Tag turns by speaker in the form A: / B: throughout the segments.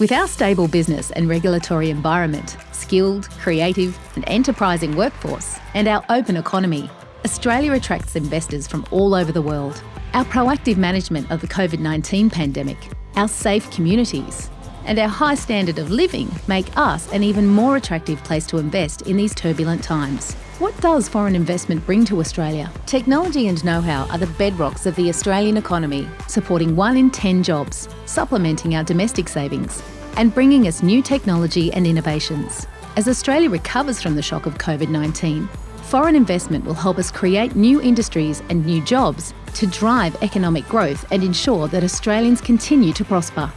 A: With our stable business and regulatory environment, skilled, creative, and enterprising workforce, and our open economy, Australia attracts investors from all over the world. Our proactive management of the COVID 19 pandemic, our safe communities, and our high standard of living make us an even more attractive place to invest in these turbulent times. What does foreign investment bring to Australia? Technology and know-how are the bedrocks of the Australian economy, supporting one in 10 jobs, supplementing our domestic savings, and bringing us new technology and innovations. As Australia recovers from the shock of COVID-19, foreign investment will help us create new industries and new jobs to drive economic growth and ensure that Australians continue to prosper.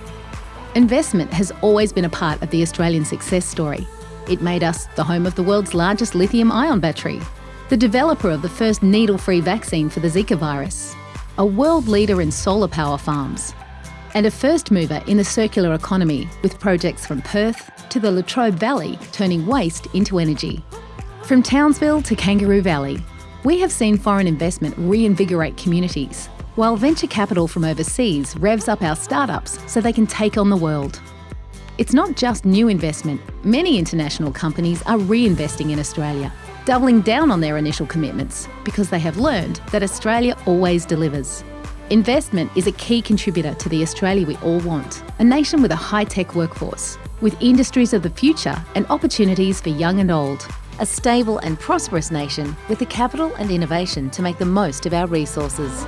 A: Investment has always been a part of the Australian success story. It made us the home of the world's largest lithium ion battery, the developer of the first needle free vaccine for the Zika virus, a world leader in solar power farms, and a first mover in the circular economy with projects from Perth to the Latrobe Valley turning waste into energy. From Townsville to Kangaroo Valley, we have seen foreign investment reinvigorate communities while venture capital from overseas revs up our startups so they can take on the world. It's not just new investment, many international companies are reinvesting in Australia, doubling down on their initial commitments because they have learned that Australia always delivers. Investment is a key contributor to the Australia we all want, a nation with a high-tech workforce, with industries of the future and opportunities for young and old. A stable and prosperous nation with the capital and innovation to make the most of our resources.